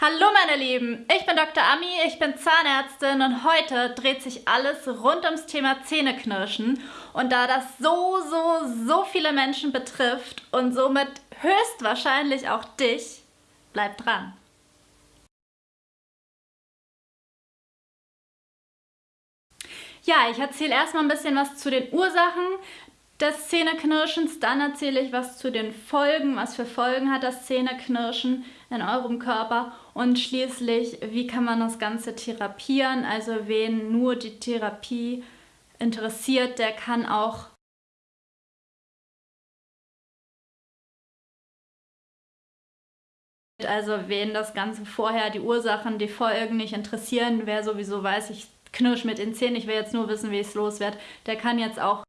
Hallo meine Lieben, ich bin Dr. Ami, ich bin Zahnärztin und heute dreht sich alles rund ums Thema Zähneknirschen. Und da das so, so, so viele Menschen betrifft und somit höchstwahrscheinlich auch dich, bleib dran. Ja, ich erzähle erstmal ein bisschen was zu den Ursachen des Zähneknirschens, dann erzähle ich was zu den Folgen, was für Folgen hat das Zähneknirschen in eurem Körper. Und schließlich, wie kann man das Ganze therapieren, also wen nur die Therapie interessiert, der kann auch Also wen das Ganze vorher, die Ursachen, die Folgen nicht interessieren, wer sowieso weiß, ich knirsch mit den Zähnen, ich will jetzt nur wissen, wie ich es loswerde, der kann jetzt auch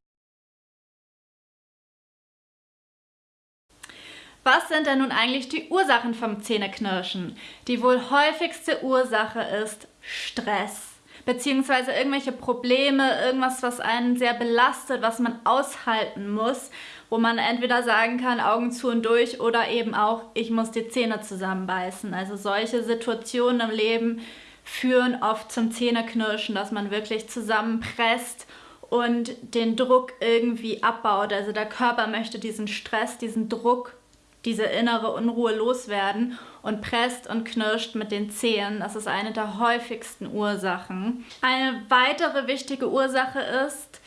Was sind denn nun eigentlich die Ursachen vom Zähneknirschen? Die wohl häufigste Ursache ist Stress beziehungsweise irgendwelche Probleme, irgendwas, was einen sehr belastet, was man aushalten muss, wo man entweder sagen kann, Augen zu und durch oder eben auch, ich muss die Zähne zusammenbeißen. Also solche Situationen im Leben führen oft zum Zähneknirschen, dass man wirklich zusammenpresst und den Druck irgendwie abbaut. Also der Körper möchte diesen Stress, diesen Druck diese innere Unruhe loswerden und presst und knirscht mit den Zehen. Das ist eine der häufigsten Ursachen. Eine weitere wichtige Ursache ist,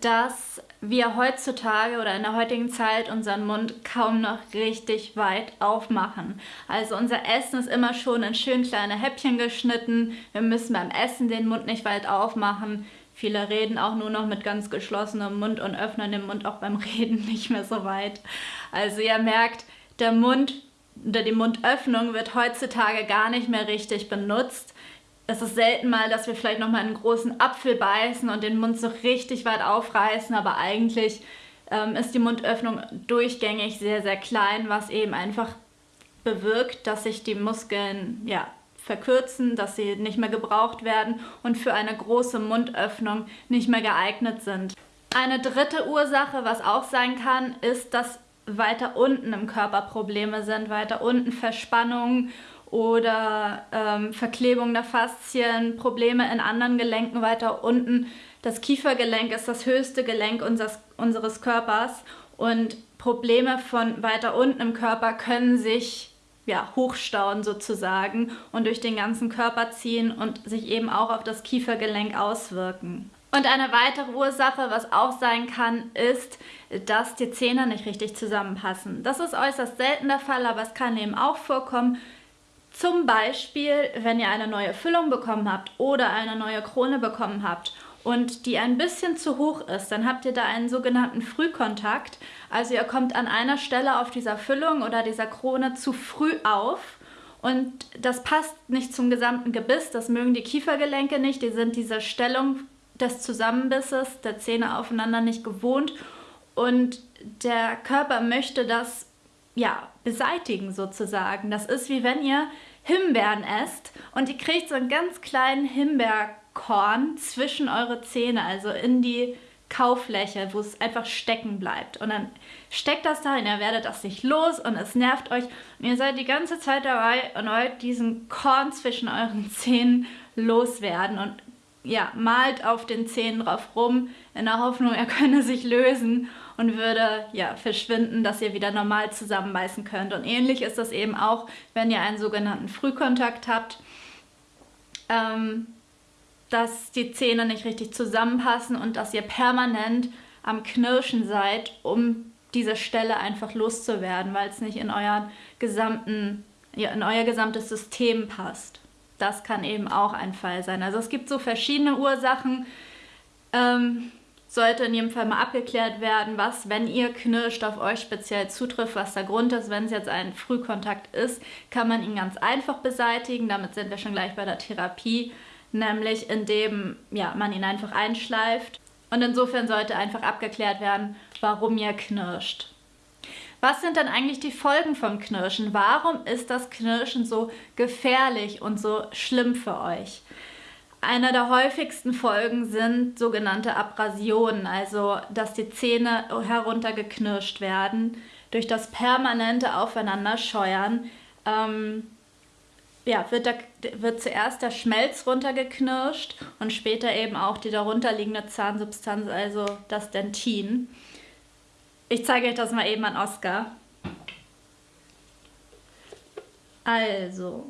dass wir heutzutage oder in der heutigen Zeit unseren Mund kaum noch richtig weit aufmachen. Also unser Essen ist immer schon in schön kleine Häppchen geschnitten. Wir müssen beim Essen den Mund nicht weit aufmachen. Viele reden auch nur noch mit ganz geschlossenem Mund und öffnen den Mund auch beim Reden nicht mehr so weit. Also ihr merkt, der Mund oder die Mundöffnung wird heutzutage gar nicht mehr richtig benutzt. Es ist selten mal, dass wir vielleicht nochmal einen großen Apfel beißen und den Mund so richtig weit aufreißen, aber eigentlich ähm, ist die Mundöffnung durchgängig sehr, sehr klein, was eben einfach bewirkt, dass sich die Muskeln ja, verkürzen, dass sie nicht mehr gebraucht werden und für eine große Mundöffnung nicht mehr geeignet sind. Eine dritte Ursache, was auch sein kann, ist, dass weiter unten im Körper Probleme sind, weiter unten Verspannungen oder ähm, Verklebung der Faszien, Probleme in anderen Gelenken weiter unten. Das Kiefergelenk ist das höchste Gelenk unseres, unseres Körpers und Probleme von weiter unten im Körper können sich ja, hochstauen sozusagen und durch den ganzen Körper ziehen und sich eben auch auf das Kiefergelenk auswirken. Und eine weitere Ursache, was auch sein kann, ist, dass die Zähne nicht richtig zusammenpassen. Das ist äußerst selten der Fall, aber es kann eben auch vorkommen. Zum Beispiel, wenn ihr eine neue Füllung bekommen habt oder eine neue Krone bekommen habt und die ein bisschen zu hoch ist, dann habt ihr da einen sogenannten Frühkontakt. Also ihr kommt an einer Stelle auf dieser Füllung oder dieser Krone zu früh auf und das passt nicht zum gesamten Gebiss, das mögen die Kiefergelenke nicht, die sind diese Stellung des Zusammenbisses der Zähne aufeinander nicht gewohnt und der Körper möchte das ja beseitigen sozusagen. Das ist wie wenn ihr Himbeeren esst und ihr kriegt so einen ganz kleinen Himbeerkorn zwischen eure Zähne, also in die Kaufläche, wo es einfach stecken bleibt. Und dann steckt das da und ihr werdet das nicht los und es nervt euch. Und ihr seid die ganze Zeit dabei und wollt diesen Korn zwischen euren Zähnen loswerden. Und ja, malt auf den Zähnen drauf rum, in der Hoffnung, er könne sich lösen und würde ja, verschwinden, dass ihr wieder normal zusammenbeißen könnt. Und ähnlich ist das eben auch, wenn ihr einen sogenannten Frühkontakt habt, ähm, dass die Zähne nicht richtig zusammenpassen und dass ihr permanent am Knirschen seid, um diese Stelle einfach loszuwerden, weil es nicht in, euren gesamten, ja, in euer gesamtes System passt das kann eben auch ein Fall sein. Also es gibt so verschiedene Ursachen. Ähm, sollte in jedem Fall mal abgeklärt werden, was, wenn ihr knirscht, auf euch speziell zutrifft, was der Grund ist. Wenn es jetzt ein Frühkontakt ist, kann man ihn ganz einfach beseitigen. Damit sind wir schon gleich bei der Therapie, nämlich indem ja, man ihn einfach einschleift. Und insofern sollte einfach abgeklärt werden, warum ihr knirscht. Was sind dann eigentlich die Folgen vom Knirschen? Warum ist das Knirschen so gefährlich und so schlimm für euch? Einer der häufigsten Folgen sind sogenannte Abrasionen, also dass die Zähne heruntergeknirscht werden durch das permanente Aufeinanderscheuern. Ähm, ja, wird, da, wird zuerst der Schmelz runtergeknirscht und später eben auch die darunterliegende Zahnsubstanz, also das Dentin. Ich zeige euch das mal eben an Oscar. Also,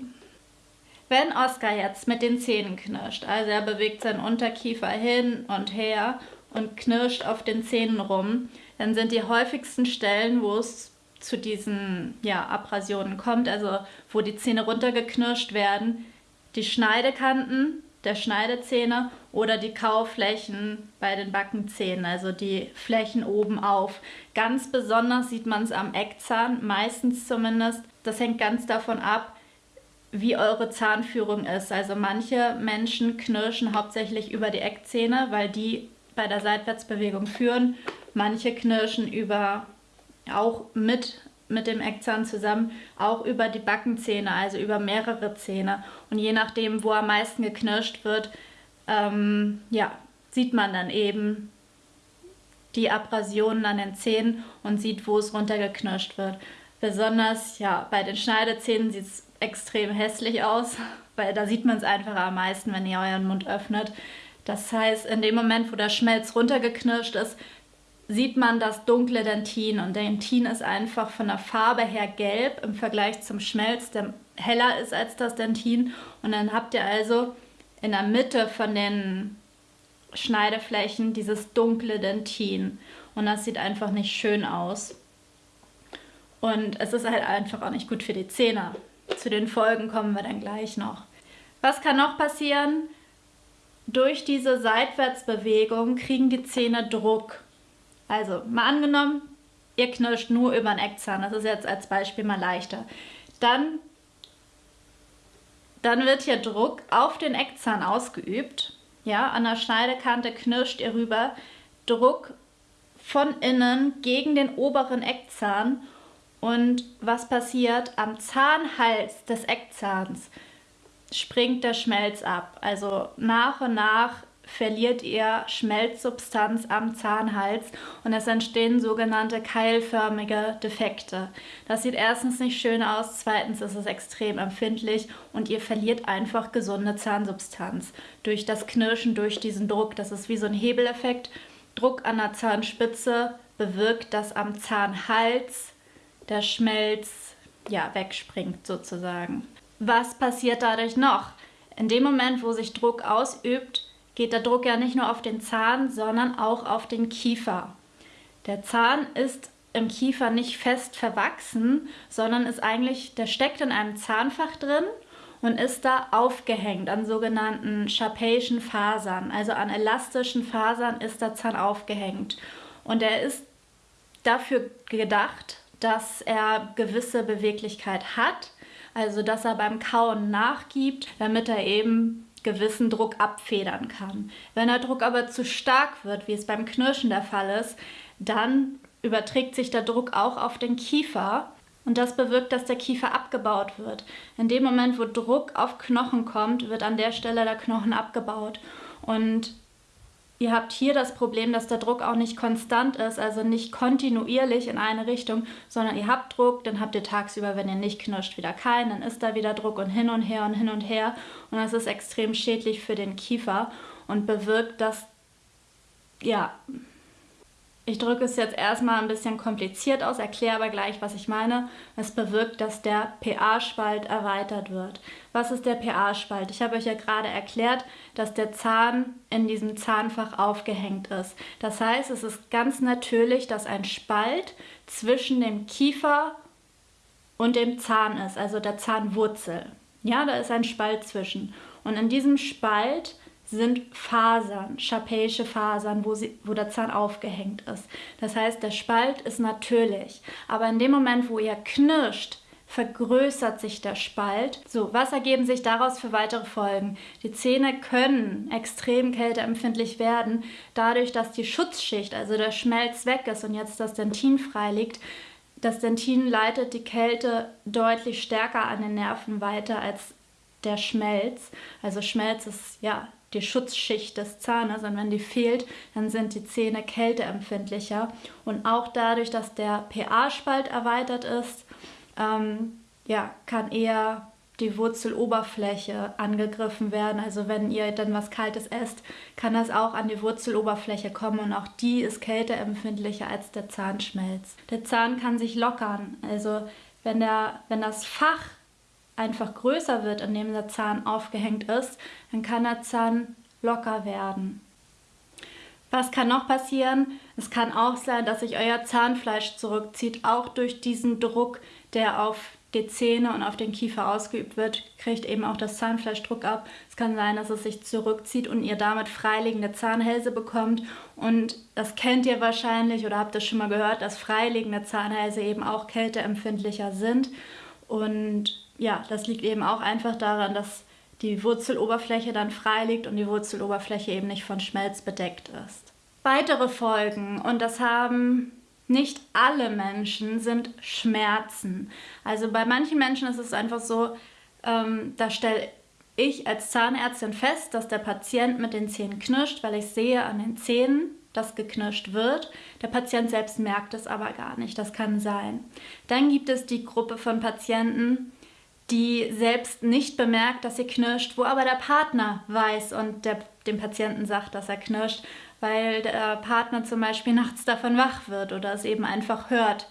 wenn Oscar jetzt mit den Zähnen knirscht, also er bewegt seinen Unterkiefer hin und her und knirscht auf den Zähnen rum, dann sind die häufigsten Stellen, wo es zu diesen ja, Abrasionen kommt, also wo die Zähne runtergeknirscht werden, die Schneidekanten der Schneidezähne oder die Kauflächen bei den Backenzähnen, also die Flächen oben auf. Ganz besonders sieht man es am Eckzahn, meistens zumindest. Das hängt ganz davon ab, wie eure Zahnführung ist. Also manche Menschen knirschen hauptsächlich über die Eckzähne, weil die bei der Seitwärtsbewegung führen. Manche knirschen über auch mit mit dem Eckzahn zusammen, auch über die Backenzähne, also über mehrere Zähne. Und je nachdem, wo am meisten geknirscht wird, ähm, ja, sieht man dann eben die Abrasionen an den Zähnen und sieht, wo es runtergeknirscht wird. Besonders ja, bei den Schneidezähnen sieht es extrem hässlich aus, weil da sieht man es einfach am meisten, wenn ihr euren Mund öffnet. Das heißt, in dem Moment, wo der Schmelz runtergeknirscht ist, sieht man das dunkle Dentin und Dentin ist einfach von der Farbe her gelb im Vergleich zum Schmelz, der heller ist als das Dentin und dann habt ihr also in der Mitte von den Schneideflächen dieses dunkle Dentin und das sieht einfach nicht schön aus. Und es ist halt einfach auch nicht gut für die Zähne. Zu den Folgen kommen wir dann gleich noch. Was kann noch passieren? Durch diese Seitwärtsbewegung kriegen die Zähne Druck. Also mal angenommen, ihr knirscht nur über den Eckzahn. Das ist jetzt als Beispiel mal leichter. Dann, dann wird hier Druck auf den Eckzahn ausgeübt. Ja, an der Schneidekante knirscht ihr rüber. Druck von innen gegen den oberen Eckzahn. Und was passiert? Am Zahnhals des Eckzahns springt der Schmelz ab. Also nach und nach verliert ihr Schmelzsubstanz am Zahnhals und es entstehen sogenannte keilförmige Defekte. Das sieht erstens nicht schön aus, zweitens ist es extrem empfindlich und ihr verliert einfach gesunde Zahnsubstanz durch das Knirschen, durch diesen Druck. Das ist wie so ein Hebeleffekt. Druck an der Zahnspitze bewirkt, dass am Zahnhals der Schmelz ja, wegspringt sozusagen. Was passiert dadurch noch? In dem Moment, wo sich Druck ausübt, geht der Druck ja nicht nur auf den Zahn, sondern auch auf den Kiefer. Der Zahn ist im Kiefer nicht fest verwachsen, sondern ist eigentlich, der steckt in einem Zahnfach drin und ist da aufgehängt an sogenannten Sharpeischen Fasern, also an elastischen Fasern ist der Zahn aufgehängt. Und er ist dafür gedacht, dass er gewisse Beweglichkeit hat, also dass er beim Kauen nachgibt, damit er eben gewissen Druck abfedern kann. Wenn der Druck aber zu stark wird, wie es beim Knirschen der Fall ist, dann überträgt sich der Druck auch auf den Kiefer und das bewirkt, dass der Kiefer abgebaut wird. In dem Moment, wo Druck auf Knochen kommt, wird an der Stelle der Knochen abgebaut. Und Ihr habt hier das Problem, dass der Druck auch nicht konstant ist, also nicht kontinuierlich in eine Richtung, sondern ihr habt Druck, dann habt ihr tagsüber, wenn ihr nicht knirscht, wieder keinen, dann ist da wieder Druck und hin und her und hin und her. Und das ist extrem schädlich für den Kiefer und bewirkt, dass ja, ich drücke es jetzt erstmal ein bisschen kompliziert aus, erkläre aber gleich, was ich meine. Es bewirkt, dass der pH-Spalt erweitert wird. Was ist der pH-Spalt? Ich habe euch ja gerade erklärt, dass der Zahn in diesem Zahnfach aufgehängt ist. Das heißt, es ist ganz natürlich, dass ein Spalt zwischen dem Kiefer und dem Zahn ist, also der Zahnwurzel. Ja, da ist ein Spalt zwischen. Und in diesem Spalt sind Fasern, schapäische Fasern, wo, sie, wo der Zahn aufgehängt ist. Das heißt, der Spalt ist natürlich. Aber in dem Moment, wo ihr knirscht, vergrößert sich der Spalt. So, was ergeben sich daraus für weitere Folgen? Die Zähne können extrem kälteempfindlich werden, dadurch, dass die Schutzschicht, also der Schmelz weg ist und jetzt das Dentin frei liegt. Das Dentin leitet die Kälte deutlich stärker an den Nerven weiter als der Schmelz. Also Schmelz ist ja die Schutzschicht des Zahnes und wenn die fehlt, dann sind die Zähne kälteempfindlicher. Und auch dadurch, dass der pH-Spalt erweitert ist, ähm, ja, kann eher die Wurzeloberfläche angegriffen werden. Also wenn ihr dann was Kaltes esst, kann das auch an die Wurzeloberfläche kommen und auch die ist kälteempfindlicher als der Zahnschmelz. Der Zahn kann sich lockern. Also wenn, der, wenn das Fach einfach größer wird, in dem der Zahn aufgehängt ist, dann kann der Zahn locker werden. Was kann noch passieren? Es kann auch sein, dass sich euer Zahnfleisch zurückzieht, auch durch diesen Druck, der auf die Zähne und auf den Kiefer ausgeübt wird, kriegt eben auch das Zahnfleisch Druck ab. Es kann sein, dass es sich zurückzieht und ihr damit freiliegende Zahnhälse bekommt. Und das kennt ihr wahrscheinlich oder habt ihr schon mal gehört, dass freiliegende Zahnhälse eben auch kälteempfindlicher sind. Und ja, das liegt eben auch einfach daran, dass die Wurzeloberfläche dann frei liegt und die Wurzeloberfläche eben nicht von Schmelz bedeckt ist. Weitere Folgen, und das haben nicht alle Menschen, sind Schmerzen. Also bei manchen Menschen ist es einfach so, ähm, da stelle ich als Zahnärztin fest, dass der Patient mit den Zähnen knirscht, weil ich sehe an den Zähnen, dass geknirscht wird. Der Patient selbst merkt es aber gar nicht. Das kann sein. Dann gibt es die Gruppe von Patienten, die selbst nicht bemerkt, dass sie knirscht, wo aber der Partner weiß und der, dem Patienten sagt, dass er knirscht, weil der Partner zum Beispiel nachts davon wach wird oder es eben einfach hört.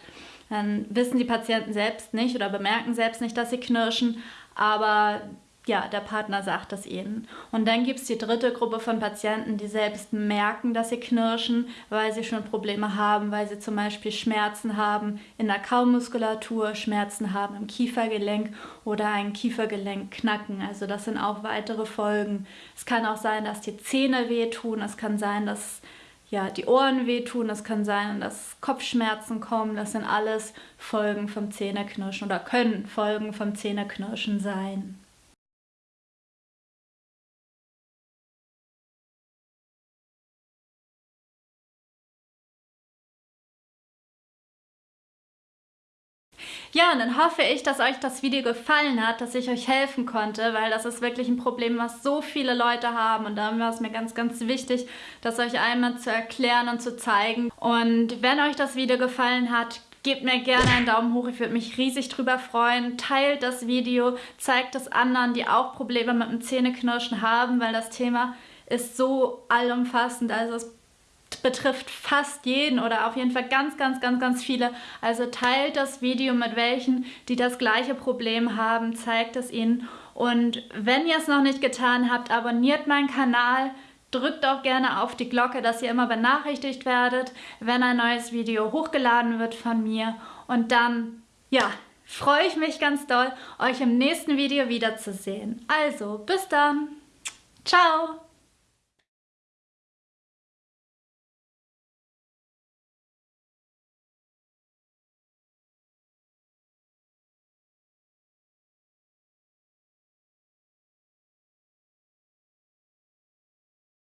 Dann wissen die Patienten selbst nicht oder bemerken selbst nicht, dass sie knirschen, aber ja, der Partner sagt das ihnen. Und dann gibt es die dritte Gruppe von Patienten, die selbst merken, dass sie knirschen, weil sie schon Probleme haben, weil sie zum Beispiel Schmerzen haben in der Kaumuskulatur, Schmerzen haben im Kiefergelenk oder ein Kiefergelenk knacken. Also das sind auch weitere Folgen. Es kann auch sein, dass die Zähne wehtun, es kann sein, dass ja, die Ohren wehtun, es kann sein, dass Kopfschmerzen kommen. Das sind alles Folgen vom Zähneknirschen oder können Folgen vom Zähneknirschen sein. Ja, und dann hoffe ich, dass euch das Video gefallen hat, dass ich euch helfen konnte, weil das ist wirklich ein Problem, was so viele Leute haben. Und da war es mir ganz, ganz wichtig, das euch einmal zu erklären und zu zeigen. Und wenn euch das Video gefallen hat, Gebt mir gerne einen Daumen hoch, ich würde mich riesig drüber freuen. Teilt das Video, zeigt es anderen, die auch Probleme mit dem Zähneknirschen haben, weil das Thema ist so allumfassend. Also es betrifft fast jeden oder auf jeden Fall ganz, ganz, ganz, ganz viele. Also teilt das Video mit welchen, die das gleiche Problem haben, zeigt es ihnen. Und wenn ihr es noch nicht getan habt, abonniert meinen Kanal, drückt auch gerne auf die Glocke, dass ihr immer benachrichtigt werdet, wenn ein neues Video hochgeladen wird von mir. Und dann, ja, freue ich mich ganz doll, euch im nächsten Video wiederzusehen. Also, bis dann. Ciao.